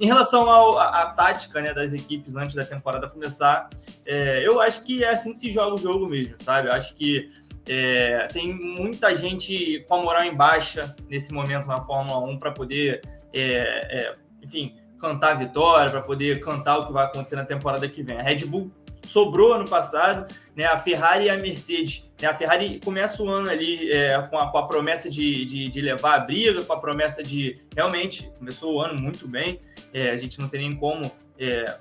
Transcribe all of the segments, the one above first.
em relação à tática né, das equipes antes da temporada começar, é, eu acho que é assim que se joga o jogo mesmo, sabe? Eu acho que é, tem muita gente com a moral em baixa nesse momento na Fórmula 1 para poder, é, é, enfim, cantar a vitória, para poder cantar o que vai acontecer na temporada que vem. A Red Bull sobrou ano passado, né? A Ferrari e a Mercedes. Né? A Ferrari começa o ano ali é, com, a, com, a, promessa de, de, de, levar a briga, com a promessa de realmente começou o ano muito bem. É, a gente não tem nem como é,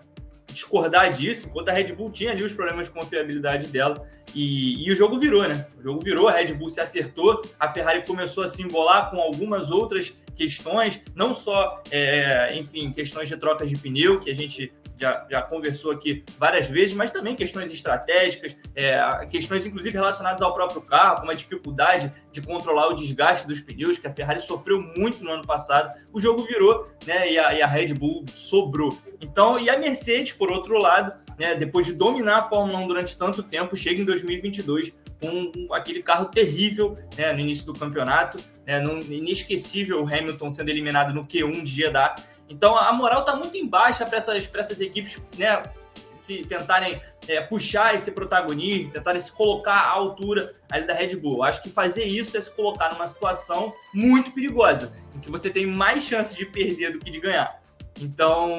discordar disso, enquanto a Red Bull tinha ali os problemas de confiabilidade dela. E, e, o jogo virou, né? O jogo virou, a Red Bull se acertou, a Ferrari começou a se embolar com algumas outras questões, não só, é, enfim, questões de trocas de pneu, que a gente já, já conversou aqui várias vezes, mas também questões estratégicas, é, questões inclusive relacionadas ao próprio carro, como a dificuldade de controlar o desgaste dos pneus, que a Ferrari sofreu muito no ano passado. O jogo virou, né? E a, e a Red Bull sobrou. Então, e a Mercedes, por outro lado, né, depois de dominar a Fórmula 1 durante tanto tempo, chega em 2022 com aquele carro terrível né, no início do campeonato, né, no inesquecível Hamilton sendo eliminado no Q1 de Jeddah. Então a moral está muito em baixa para essas, essas equipes né, se, se tentarem é, puxar esse protagonismo, tentarem se colocar à altura ali da Red Bull. Acho que fazer isso é se colocar numa situação muito perigosa, em que você tem mais chances de perder do que de ganhar. Então,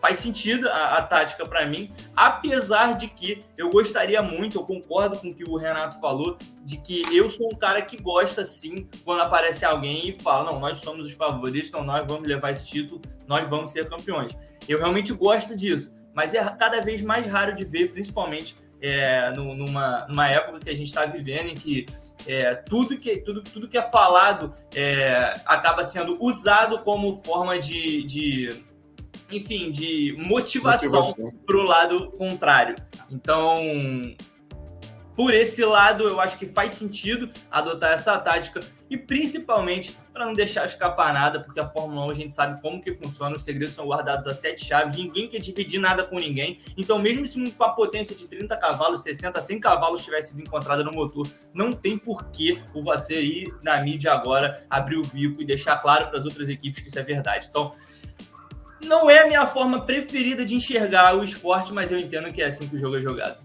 faz sentido a, a tática para mim, apesar de que eu gostaria muito, eu concordo com o que o Renato falou, de que eu sou um cara que gosta sim quando aparece alguém e fala: não, nós somos os favoritos, então nós vamos levar esse título, nós vamos ser campeões. Eu realmente gosto disso, mas é cada vez mais raro de ver, principalmente é, numa, numa época que a gente está vivendo em que é, tudo, que, tudo, tudo que é falado é, acaba sendo usado como forma de, de enfim, de motivação, motivação. para o lado contrário. Então, por esse lado, eu acho que faz sentido adotar essa tática e principalmente para não deixar escapar nada, porque a Fórmula 1 a gente sabe como que funciona, os segredos são guardados a sete chaves, ninguém quer dividir nada com ninguém. Então, mesmo se com a potência de 30 cavalos, 60, 100 cavalos tivesse sido encontrada no motor, não tem porquê o Vasser ir na mídia agora, abrir o bico e deixar claro para as outras equipes que isso é verdade. Então, não é a minha forma preferida de enxergar o esporte, mas eu entendo que é assim que o jogo é jogado.